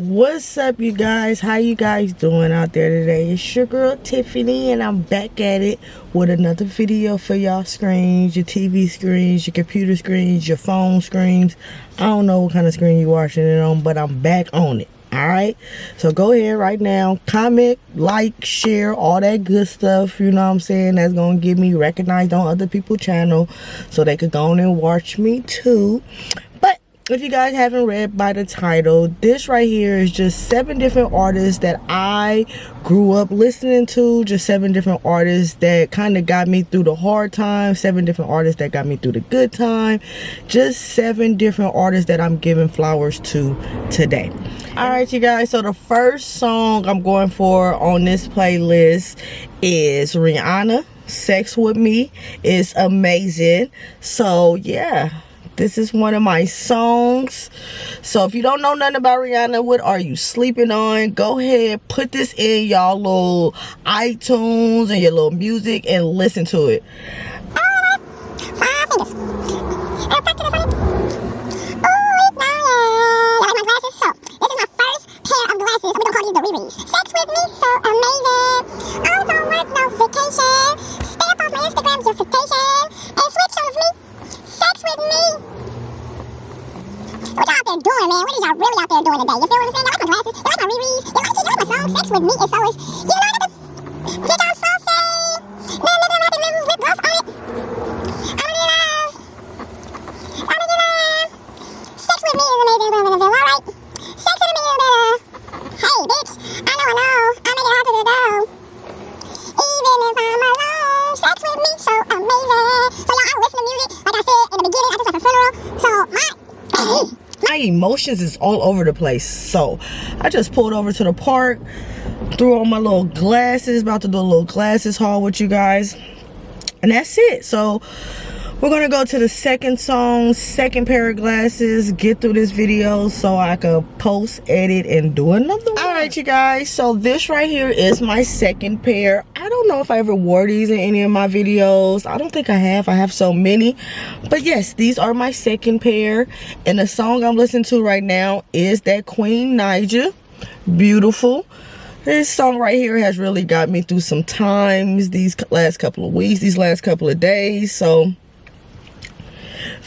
what's up you guys? How you guys doing out there today? It's your girl tiffany and i'm back at it with another video for y'all screens your tv screens your computer screens your phone screens. I don't know what kind of screen you're watching it on but i'm back on it all right? So go ahead right now comment like share all that good stuff you know what i'm saying? That's gonna get me recognized on other people's channel so they could go on and watch me too if you guys haven't read by the title this right here is just seven different artists that i grew up listening to just seven different artists that kind of got me through the hard times seven different artists that got me through the good time just seven different artists that i'm giving flowers to today. All right you guys so the first song i'm going for on this playlist is rihanna sex with me. Is amazing. So yeah this is one of my songs. So if you don't know nothing about Rihanna, what are you sleeping on? Go ahead, put this in y'all little iTunes and your little music and listen to it. Sex with me so amazing. I don't want no vacation. Stay up on my Instagram, your vacation. And switch on me sex with me? What y'all out there doing, man? What is y'all really out there doing today? You feel what I'm saying? You like my glasses? You like my rereads? You like, you like my song? Sex with me is so is, you know, nigga? Get y'all saucy. Then nigga, I can live with gloss on it. I'm in love. I'm in love. Sex with me is amazing, blah, blah, blah, alright? Sex with me is better. Hey, bitch. I know, I know. I make it hard to go. Even if I'm alone, sex with me so amazing. So y'all, I listen to music like I said in the beginning. I just left a funeral, so my emotions is all over the place. So I just pulled over to the park, threw on my little glasses, about to do a little glasses haul with you guys, and that's it. So we're gonna go to the second song second pair of glasses get through this video so i can post edit and do another one. All right you guys. So this right here is my second pair. I don't know if i ever wore these in any of my videos. I don't think i have. I have so many. But yes these are my second pair. And the song i'm listening to right now is that queen naija beautiful. This song right here has really got me through some times these last couple of weeks these last couple of days. So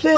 Yes,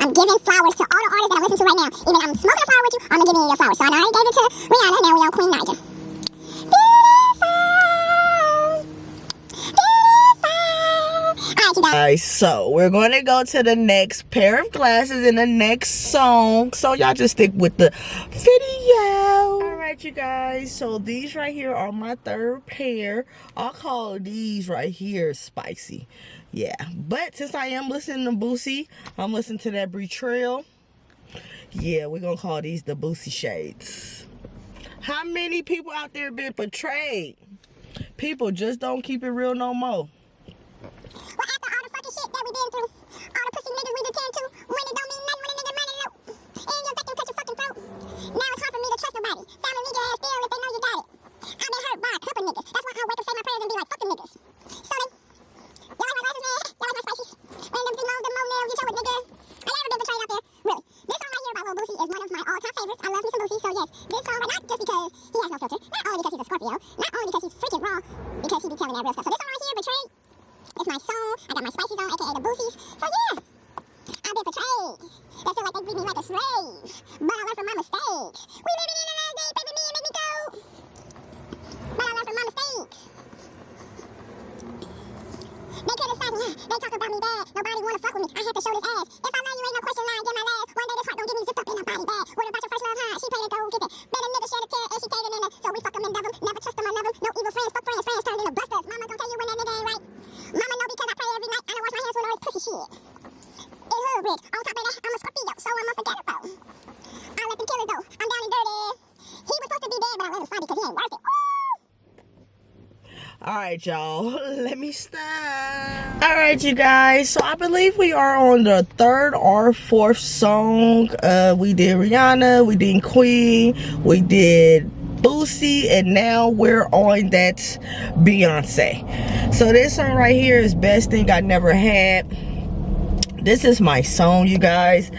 I'm giving flowers to all the artists that I'm listening to right now. Even I'm smoking a flower with you, I'm gonna give you your flowers. So I already gave it to Rihanna, now we on Queen Naija. Guys, so we're going to go to the next pair of glasses in the next song. So y'all just stick with the video. All right, you guys. So these right here are my third pair. I'll call these right here spicy yeah but since i am listening to boosie i'm listening to that betrayal yeah we're gonna call these the boosie shades how many people out there been betrayed people just don't keep it real no more me. I had to show this ass. If I love you, ain't no question lying, get my last. One day this heart gon' get me zipped up in a body bag. What about your first love, huh? She paid to go get it. Bet nigga shed a tear and she caving in it. So we fuck 'em and love 'em. Never trust 'em or love 'em. No evil friends, fuck friends. Friends turned into busters. Mama gon' tell you when that nigga ain't right. Mama know because I pray every night. I don't wash my hands with all this pussy shit. It hood rich. On top of that, I'm a Scorpio, so I'm unforgettable. I let them kill it though. I'm down and dirty. He was supposed to be dead, but I let him slide because he ain't worth it. Ooh! All right, y'all. Let me stop. All right, you guys. So I believe we are on the third or fourth song. Uh, we did Rihanna, we did Queen, we did Boosie, and now we're on that Beyonce. So this song right here is Best Thing I Never Had. This is my song, you guys.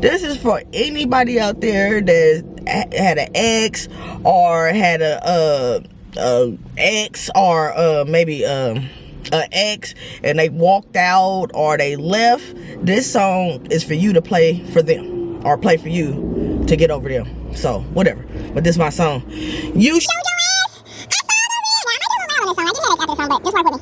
This is for anybody out there that had an ex or had a, uh, uh, ex or uh, maybe um, an ex and they walked out or they left, this song is for you to play for them or play for you to get over them. So, whatever. But this is my song. You Show your ass. I saw the. I might do a loud this song. I hear that song, but just.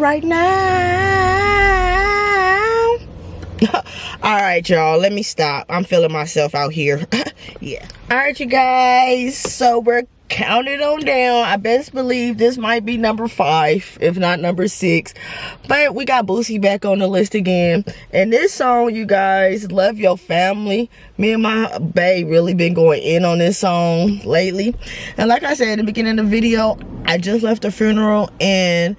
Right now. All right, y'all. Let me stop. I'm feeling myself out here. yeah. All right, you guys. So we're counted on down. I best believe this might be number five, if not number six. But we got Boosie back on the list again. And this song, you guys, Love Your Family. Me and my bae really been going in on this song lately. And like I said in the beginning of the video, I just left a funeral and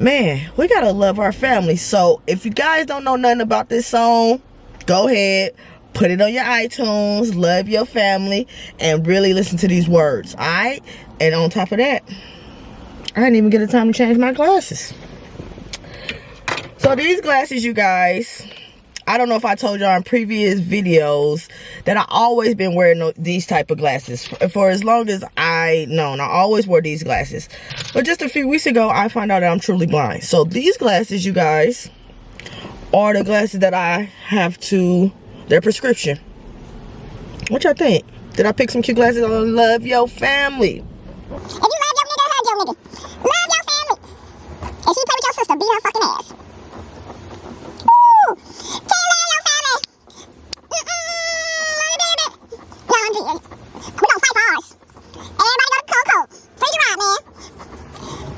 man, we gotta love our family. So if you guys don't know nothing about this song, go ahead, put it on your iTunes, love your family, and really listen to these words. Alright? And on top of that, I didn't even get the time to change my glasses. So these glasses, you guys, I don't know if I told y'all in previous videos that I always been wearing these type of glasses for, for as long as I known. I always wore these glasses. But just a few weeks ago, I found out that I'm truly blind. So these glasses, you guys, are the glasses that I have to, their prescription. What y'all think? Did I pick some cute glasses on Love Your Family? If you love your nigga, hug your nigga. Love your family. If she play with your sister, beat her fucking ass. Ooh. Tell love your family. Mm-mm, baby. No, I'm just, we gonna fight for ours. Everybody go to Coco. Free your ride, man.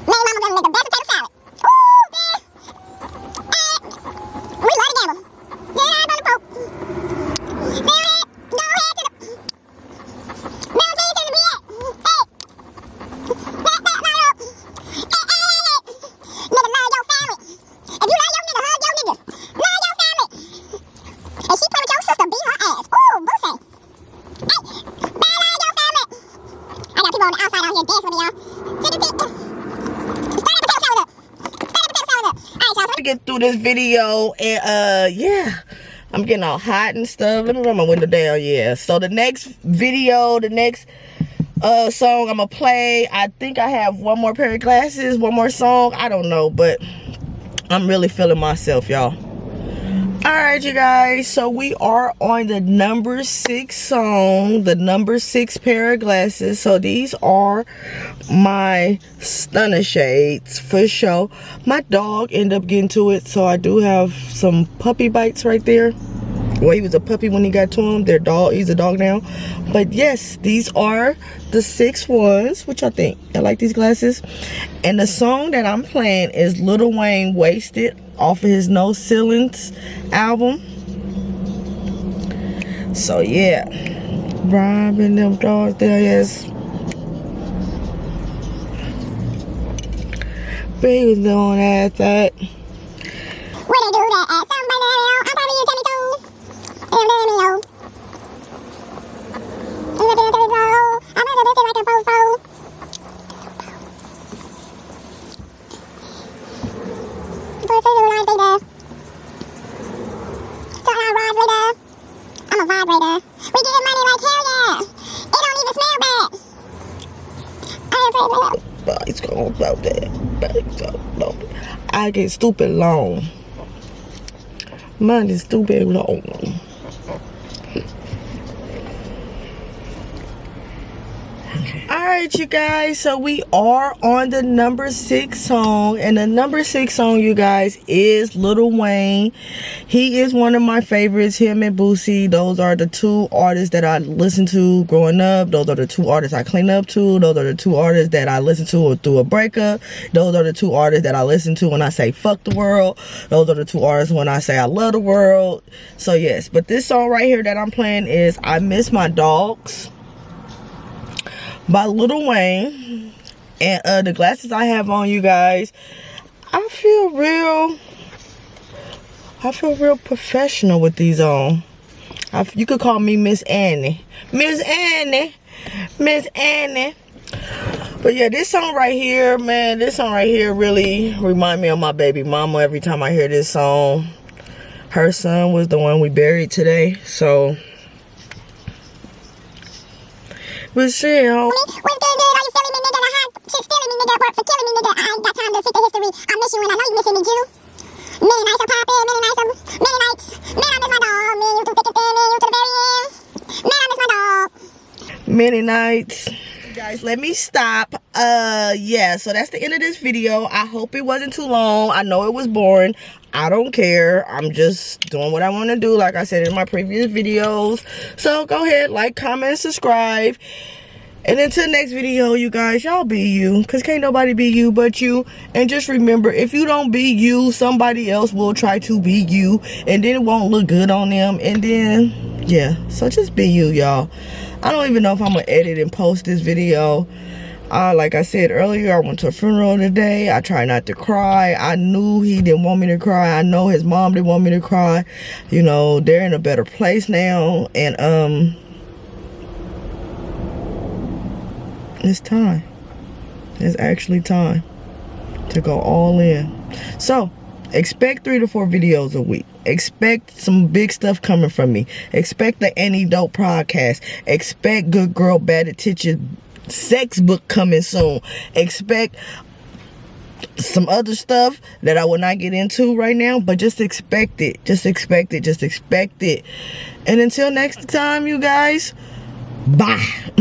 Man, mama gonna make the best potato salad. Ooh, man. Eh. We love to gamble. Get eyes on the poke. Go ahead. Go ahead to the... Bill Gates to the BS. Hey. That, that, no, no. Hey, hey, hey, hey. Nigga, love your family. If you love your nigga, hug your nigga. Love your family. And she play with your sister, beat her ass. Ooh, Boosie. Hey, man, love your family. I got people on the outside out here dancing with me, y'all. Tick, tick, tick. Start that potato salad up. Start that potato salad up. All right, y'all. to get through this video and uh yeah i'm getting all hot and stuff. Let me run my window down yeah. So the next video the next uh song i'm gonna play i think i have one more pair of glasses one more song i don't know but i'm really feeling myself y'all all right you guys. So we are on the number six song the number six pair of glasses. So these are my stunner shades for sure. My dog ended up getting to it so i do have some puppy bites right there. Well he was a puppy when he got to him. Their dog he's a dog now. But yes these are the six ones which i think i like these glasses. And the song that i'm playing is Lil Wayne wasted off of his no ceilings album so yeah robbing them dogs there yes baby don't ask that they do that at? Somebody. I'm probably you, let me Timmy too. I'm gonna do this like a fofo. You like baby. So I vibrator. I'm a vibrator. We getting money like hell yeah. It don't even smell bad. It's gonna blow that. I get stupid long. Mine is stupid long. You guys, so we are on the number six song, and the number six song, you guys, is Lil Wayne. He is one of my favorites, him and Boosie. Those are the two artists that I listened to growing up. Those are the two artists I clean up to. Those are the two artists that I listen to through a breakup. Those are the two artists that I listen to when I say fuck the world. Those are the two artists when I say I love the world. So, yes, but this song right here that I'm playing is I Miss My Dogs by Lil Wayne. And uh, the glasses I have on, you guys, I feel real, I feel real professional with these on. I, you could call me Miss Annie. Miss Annie. Miss Annie. But yeah, this song right here, man, this song right here really remind me of my baby mama every time I hear this song. Her son was the one we buried today, so shit. What's good, good? Are you feeling me, nigga? The hot shit feeling me, nigga. Work for killing me, nigga. I ain't got time to fit the history. I miss you and I know you missing me, Jew. Many nights are popping, many nights are, many nights. Man, I miss my dog. Me, you too thick and thin, you to the very end. Man, I miss my dog. Many guys let me stop. Uh yeah so that's the end of this video. I hope it wasn't too long. I know it was boring. I don't care. I'm just doing what i want to do like i said in my previous videos. So go ahead like comment subscribe. And until next video you guys y'all be you because can't nobody be you but you. And just remember if you don't be you somebody else will try to be you and then it won't look good on them. And then yeah so just be you y'all I don't even know if I'm gonna edit and post this video. Uh, like I said earlier, I went to a funeral today. I try not to cry. I knew he didn't want me to cry. I know his mom didn't want me to cry. You know, they're in a better place now. And, um, it's time. It's actually time to go all in. So, expect three to four videos a week expect some big stuff coming from me expect the any dope podcast expect good girl bad attention sex book coming soon expect some other stuff that I will not get into right now, but just expect it. Just expect it. Just expect it. And until next time, you guys, bye.